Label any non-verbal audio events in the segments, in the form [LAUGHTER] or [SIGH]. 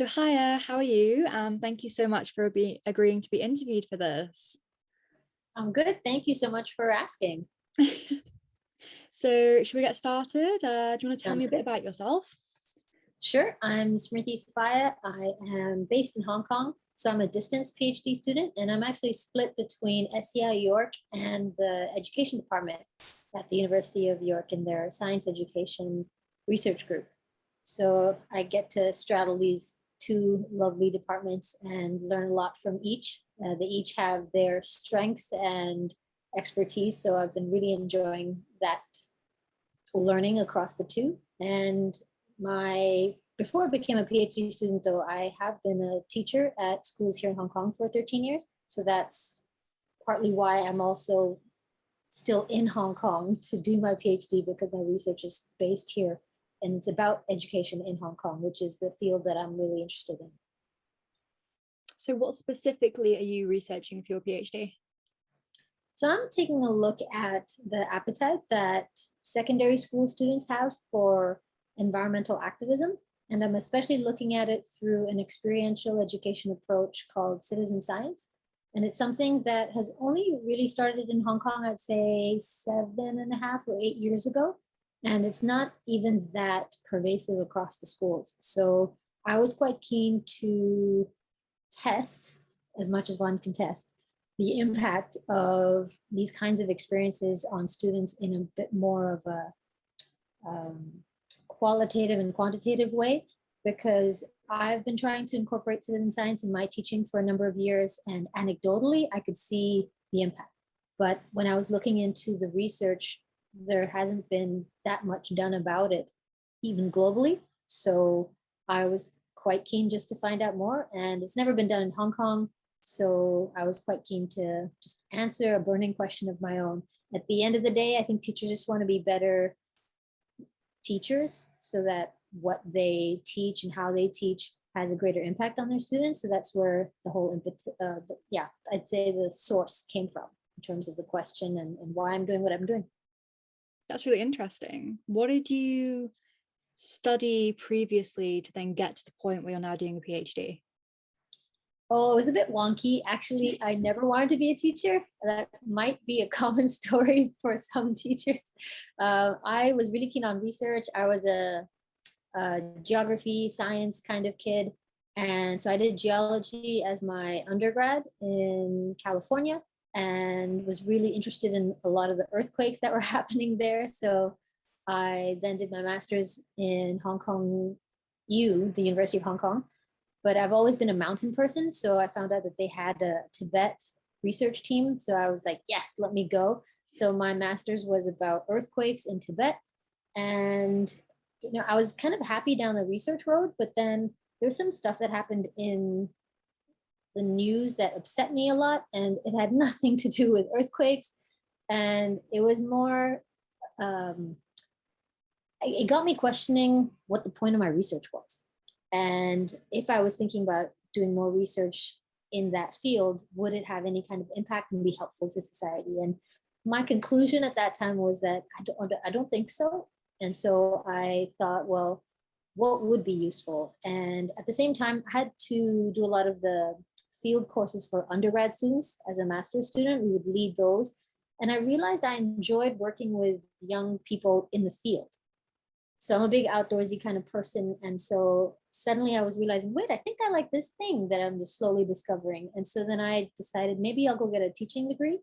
So hiya, how are you? Um, thank you so much for be agreeing to be interviewed for this. I'm good. Thank you so much for asking. [LAUGHS] so should we get started? Uh, do you want to tell me a bit about yourself? Sure. I'm Smriti Safaya. I am based in Hong Kong. So I'm a distance PhD student and I'm actually split between SEI York and the education department at the University of York in their science education research group. So I get to straddle these two lovely departments and learn a lot from each. Uh, they each have their strengths and expertise. So I've been really enjoying that learning across the two. And my before I became a PhD student, though, I have been a teacher at schools here in Hong Kong for 13 years. So that's partly why I'm also still in Hong Kong [LAUGHS] to do my PhD because my research is based here and it's about education in Hong Kong, which is the field that I'm really interested in. So what specifically are you researching for your PhD? So I'm taking a look at the appetite that secondary school students have for environmental activism. And I'm especially looking at it through an experiential education approach called citizen science. And it's something that has only really started in Hong Kong, I'd say seven and a half or eight years ago. And it's not even that pervasive across the schools. So I was quite keen to test as much as one can test the impact of these kinds of experiences on students in a bit more of a um, qualitative and quantitative way because I've been trying to incorporate citizen science in my teaching for a number of years and anecdotally I could see the impact. But when I was looking into the research there hasn't been that much done about it, even globally. So I was quite keen just to find out more and it's never been done in Hong Kong. So I was quite keen to just answer a burning question of my own. At the end of the day, I think teachers just want to be better teachers so that what they teach and how they teach has a greater impact on their students. So that's where the whole input, uh, yeah, I'd say the source came from in terms of the question and, and why I'm doing what I'm doing. That's really interesting. What did you study previously to then get to the point where you're now doing a PhD? Oh, it was a bit wonky. Actually, I never wanted to be a teacher. That might be a [LAUGHS] common story for some teachers. Uh, I was really keen on research. I was a, a geography, science kind of kid. And so I did geology as my undergrad in California and was really interested in a lot of the earthquakes that were [LAUGHS] happening there. So I then did my master's in Hong Kong U, the University of Hong Kong. But I've always been a mountain person. So I found out that they had a Tibet research team. So I was like, yes, let me go. So my master's was about earthquakes in Tibet. And you know, I was kind of happy down the research road, but then there's some stuff that happened in the news that upset me a lot and it had [LAUGHS] nothing to do with earthquakes. And it was more um, it got me questioning what the point of my research was. And if I was thinking about doing more research in that field would it have any kind of impact and be helpful to society? And my conclusion at that time was that I don't, I don't think so. And so I thought well what would be useful? And at the same time I had to do a lot of the field courses for undergrad students as a master's student. We would lead those. And I realized I enjoyed working with young people in the field. So I'm a big outdoorsy kind of person. And so suddenly I was realizing, wait, I think I like this thing that I'm just slowly discovering. And so then I decided maybe I'll go get a teaching degree.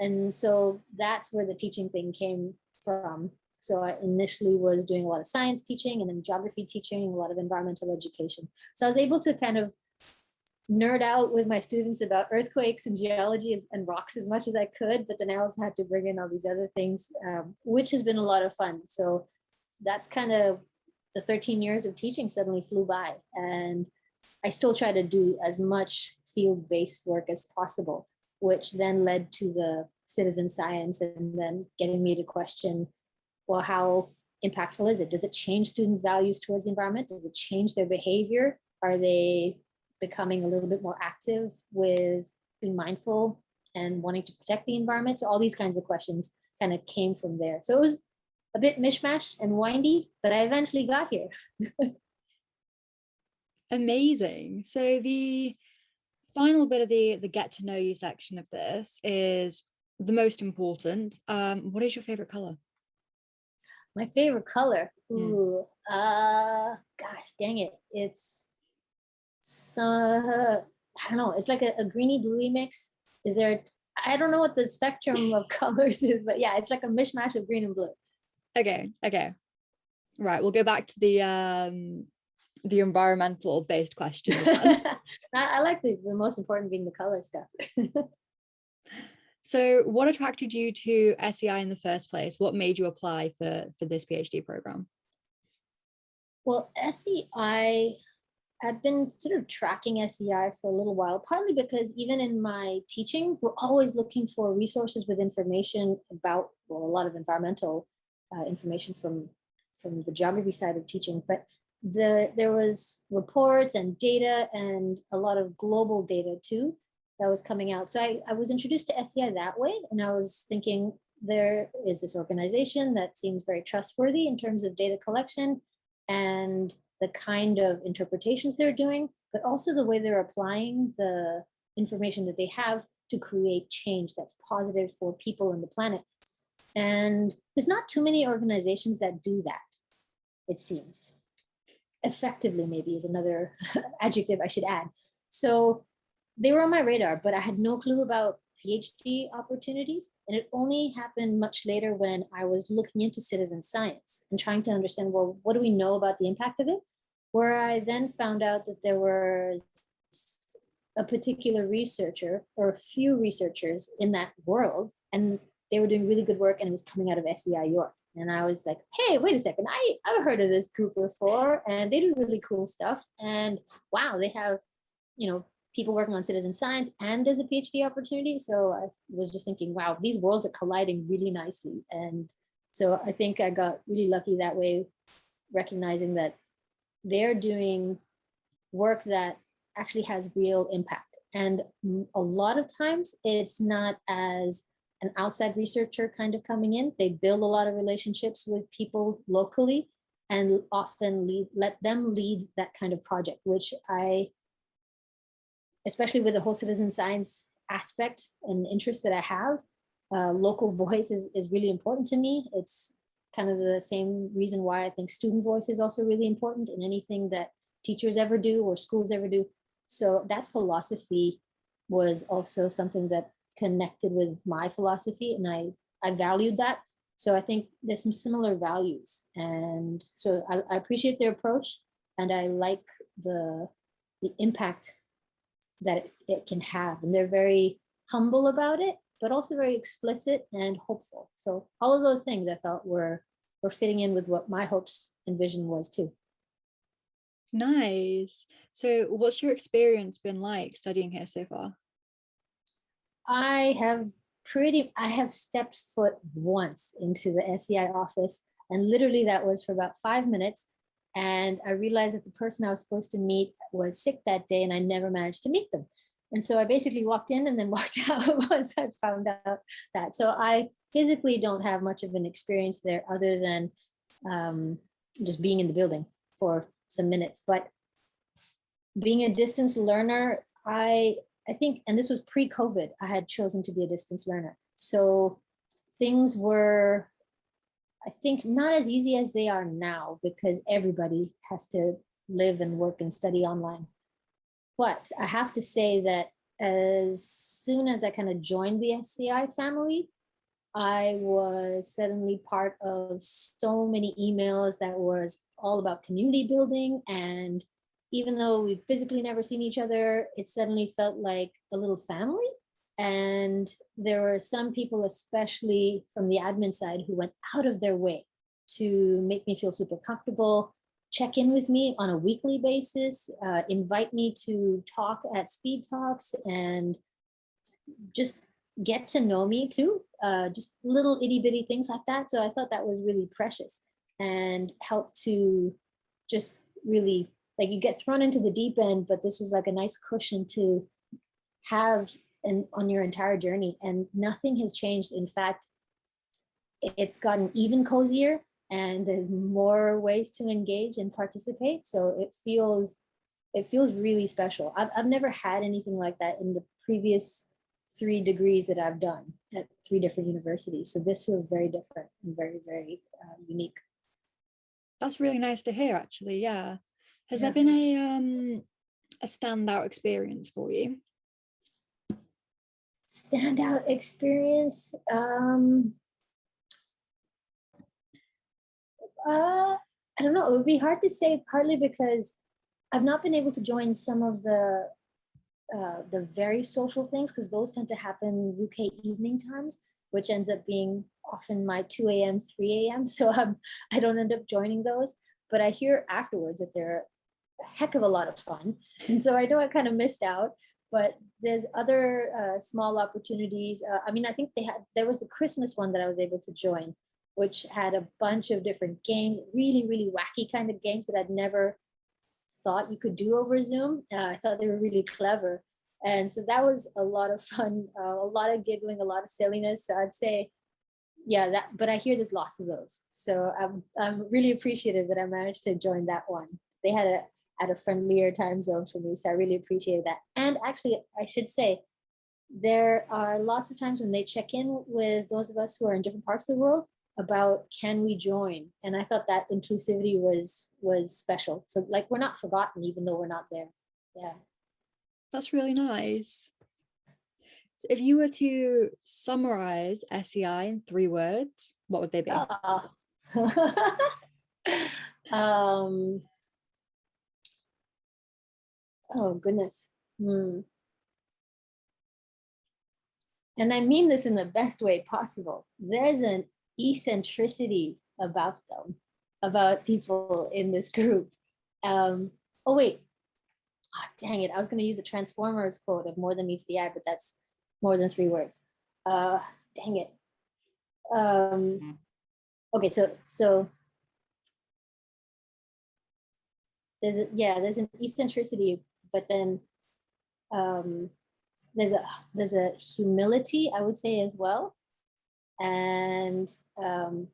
And so that's where the teaching thing came from. So I initially was doing a lot of science teaching and then geography teaching, a lot of environmental education. So I was able to kind of nerd out with my students about earthquakes and geology and rocks as much as I could, but then I also had to bring in all these other things, um, which has been a lot of fun. So that's kind of the 13 years of teaching suddenly flew by and I still try to do as much field-based work as possible, which then led to the citizen science and then getting me to question, well, how impactful is it? Does it change student values towards the environment? Does it change their behavior? Are they becoming a little bit more active with being mindful and wanting to protect the environment. So all these kinds of questions kind of came from there. So it was a bit mishmash and windy, but I eventually got here. [LAUGHS] Amazing. So the final bit of the the get to know you section of this is the most important. Um, what is your favorite color? My favorite color. Mm. Ooh, uh, gosh, dang it. It's, so I don't know. It's like a, a greeny bluey mix. Is there, I don't know what the spectrum of [LAUGHS] colors is, but yeah, it's like a mishmash of green and blue. Okay, okay. Right, we'll go back to the um the environmental based questions. [LAUGHS] I, I like the, the most important being the color stuff. [LAUGHS] so what attracted you to SEI in the first place? What made you apply for for this PhD program? Well, SEI, I've been sort of tracking SEI for a little while, partly because even in my teaching, we're always looking for resources with information about, well, a lot of environmental uh, information from, from the geography side of teaching, but the there was reports and data and a lot of global data too that was coming out. So I, I was introduced to SEI that way, and I was thinking there is this organization that seems very trustworthy in terms of data collection and the kind of interpretations they're doing, but also the way they're applying the information that they have to create change that's positive for people and the planet. And there's not too many organizations that do that, it seems. Effectively, maybe is another [LAUGHS] adjective I should add. So they were on my radar, but I had no clue about PhD opportunities. And it only happened much later when I was looking into citizen science and trying to understand, well, what do we know about the impact of it? Where I then found out that there was a particular researcher or a few researchers in that world, and they were doing really good work and it was coming out of SEI York. And I was like, hey, wait a second, I, I've heard of this group before and they do really cool stuff. And wow, they have, you know, people working on citizen science and there's a PhD opportunity. So I was just thinking, wow, these worlds are colliding really nicely. And so I think I got really lucky that way, recognizing that they're doing work that actually has real impact. And a lot of times it's not as an outside researcher kind of coming in. They build a lot of relationships with people locally and often lead, let them lead that kind of project, which I especially with the whole citizen science aspect and interest that I have, uh, local voice is, is really important to me. It's kind of the same reason why I think student voice is also really important in anything that teachers ever do or schools ever do. So that philosophy was also something that connected with my philosophy and I, I valued that. So I think there's some similar values. And so I, I appreciate their approach and I like the, the impact that it, it can have. And they're very humble about it, but also very explicit and hopeful. So all of those things I thought were, were fitting in with what my hopes and vision was too. Nice. So what's your experience been like studying here so far? I have pretty, I have stepped foot once into the SEI office and literally that was for about five minutes and I realized that the person I was supposed to meet was sick that day and I never managed to meet them. And so I basically walked in and then [LAUGHS] walked out once I found out that. So I physically don't have much of an experience there other than um, just being in the building for some minutes. But being a distance learner, I, I think, and this was pre-COVID, I had chosen to be a distance learner. So things were I think not as easy as they are now because everybody has to live and work and study online. But I have to say that as soon as I kind of joined the SEI family, I was suddenly part of so many emails that was all about community building. And even though we physically never seen each other, it suddenly felt like a little family. And there were some people, especially from the admin side, who went out of their way to make me feel super comfortable, check in with me on a weekly basis, uh, invite me to talk at speed talks and just get to know me too. Uh, just little itty bitty things like that. So I thought that was really precious and helped to just really like you get thrown into the deep end, but this was like a nice cushion to have and on your entire journey and nothing has changed. In fact, it's gotten even cozier and there's more ways to engage and participate. So it feels, it feels really special. I've, I've never had anything like that in the previous three degrees that I've done at three different universities. So this feels very different and very, very uh, unique. That's really nice to hear, actually. Yeah. Has Yeah. there been a um a standout experience for you? Standout experience. Um, uh, I don't know. It would be hard to say partly because I've not been able to join some of the uh, the very social things because those tend to happen UK evening times, which ends up being often my 2 a.m., 3 a.m. [LAUGHS] So I'm, I don't end up joining those. But I hear afterwards that they're a heck of a lot of fun. And so I know I kind of missed out. But there's other uh, small opportunities. Uh, I mean, I think they had, there was the Christmas one that I was able to join, which had a bunch of different games, really, really wacky kind of games that I'd never thought you could do over Zoom. Uh, I thought they were really clever. And so that was a lot of fun, uh, a lot of giggling, a lot of silliness. So I'd say, yeah, that, but I hear there's lots of those. So I'm, I'm really appreciative that I managed to join that one. They had a, at a friendlier time zone for me. So I really appreciated that. And actually, I should say, there are lots of times when they check in with those of us who are in different parts of the world about can we join and i thought that inclusivity was was special so like we're not forgotten even though we're not there yeah That's really nice. So if you were to summarize SEI in three words, what would they be? Ah. [LAUGHS] um oh goodness Hmm. and i mean this in the best way possible there's an eccentricity about them about people in this group. Um oh wait. Ah, dang it. I was going to use a transformers quote of more than meets the eye but that's more than three words. Uh dang it. Um okay so so there's a yeah there's an eccentricity but then um there's a there's a humility i would say as well. And um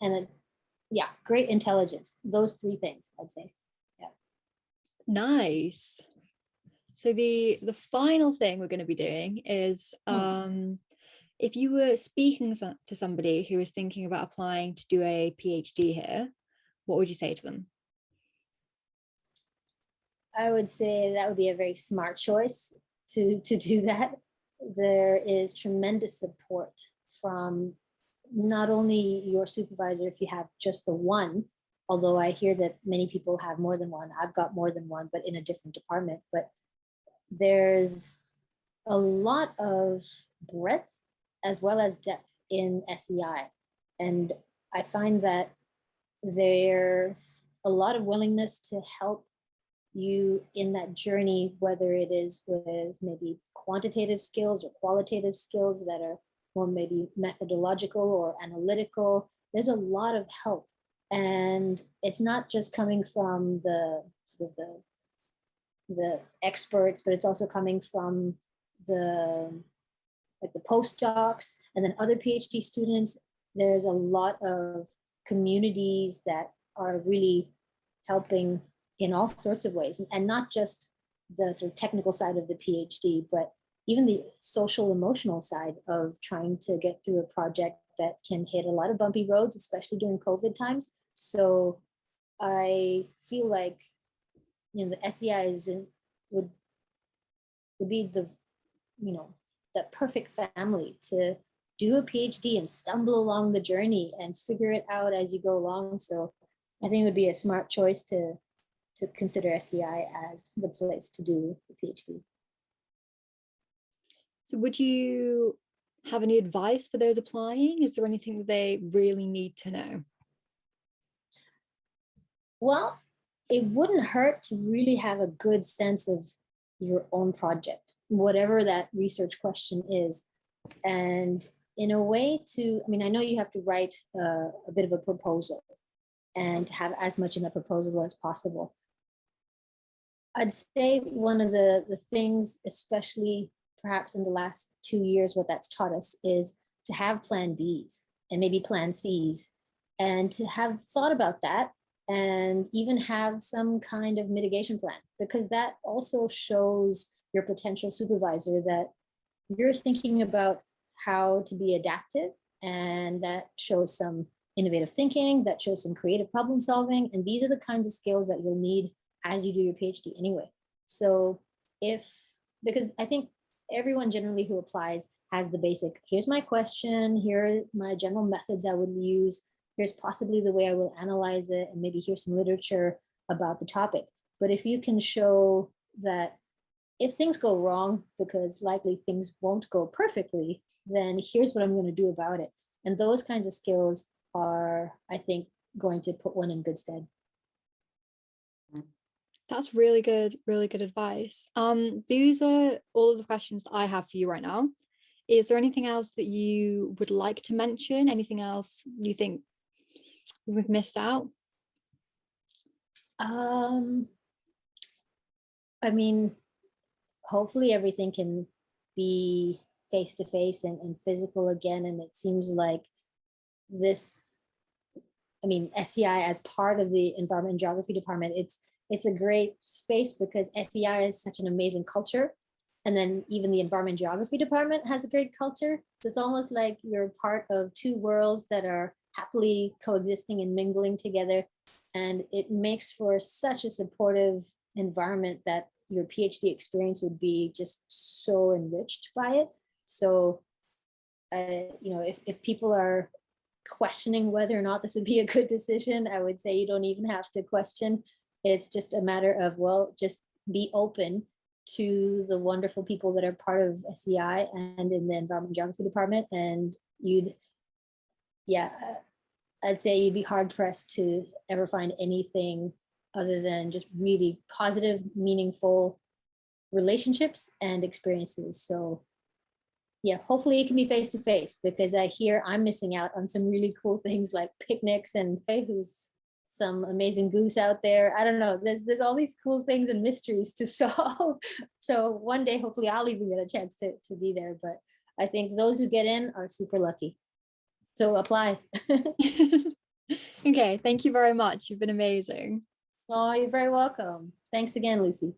and a yeah great intelligence those three things i'd say Yeah. Nice. So the the final thing we're going to be doing is Hmm. um if you were speaking to somebody who is thinking about applying to do a PhD here, what would you say to them? I would say that would be a very smart choice to, to do that. There is tremendous support from not only your supervisor if you have just the one, although I hear that many people have more than one. I've got more than one, but in a different department. But there's a lot of breadth as well as depth in SEI. And I find that there's a lot of willingness to help you in that journey, whether it is with maybe quantitative skills or qualitative skills that are more maybe methodological or analytical. There's a lot of help. And it's not just coming from the sort of the the experts, but it's also coming from the like the postdocs and then other PhD students. There's a lot of communities that are really helping in all sorts of ways and not just the sort of technical side of the PhD, but even the social emotional side of trying to get through a project that can hit a lot of bumpy roads, especially during COVID times. So I feel like you know the SEI is in, would would be the you know the perfect family to do a PhD and stumble along the journey and figure it out as you go along. So I think it would be a smart choice to to consider SEI as the place to do the PhD. So would you have any advice for those applying? Is there anything that they really need to know? Well, it wouldn't hurt to really have a good sense of your own project, whatever that research question is. And in a way to, I mean, I know you have to write a bit of a proposal and have as much in the proposal as possible. I'd say one of the, the things, especially perhaps in the last two years, what that's taught us is to have plan Bs and maybe plan Cs and to have thought about that and even have some kind of mitigation plan because that also shows your potential supervisor that you're thinking about how to be adaptive and that shows some innovative thinking, that shows some creative problem solving. And these are the kinds of skills that you'll need as you do your PhD anyway. So if, because I think everyone generally who applies has the basic, here's my question, here are my general methods I would use, here's possibly the way I will analyze it, and maybe here's some literature about the topic. But if you can show that if things go wrong, because likely things won't go perfectly, then here's what I'm going to do about it. And those kinds of skills are, I think, going to put one in good stead. That's really good, really good advice. Um, these are all of the questions I have for you right now. Is there anything else that you would like to mention? Anything else you think we've missed out? Um, I mean, hopefully everything can be face to face and, and physical again. And it seems like this, I mean, SEI as part of the environment and geography department, it's it's a great space because SEI is such an amazing culture. And then even the environment geography department has a great culture. So it's almost like you're part of two worlds that are happily coexisting and mingling together. And it makes for such a supportive environment that your PhD experience would be just so enriched by it. So, uh, you know, if, if people are questioning whether or not this would be a good decision, I would say you don't even have to question. It's just a matter of, well, just be open to the wonderful people that are part of SEI and in the environment geography department. And you'd, yeah, I'd say you'd be hard pressed to ever find anything other than just really positive, meaningful relationships and experiences. So yeah, hopefully it can be face to face because I hear I'm missing out on some really cool things like picnics and [LAUGHS] who's some amazing goose out there. I don't know. There's there's all these cool things and mysteries to [LAUGHS] solve. So one day, hopefully, I'll even get a chance to to be there. But I think those who get in are super lucky. So apply. [LAUGHS] [LAUGHS] okay, thank you very much. You've been amazing. Oh, you're very welcome. Thanks again, Lucy.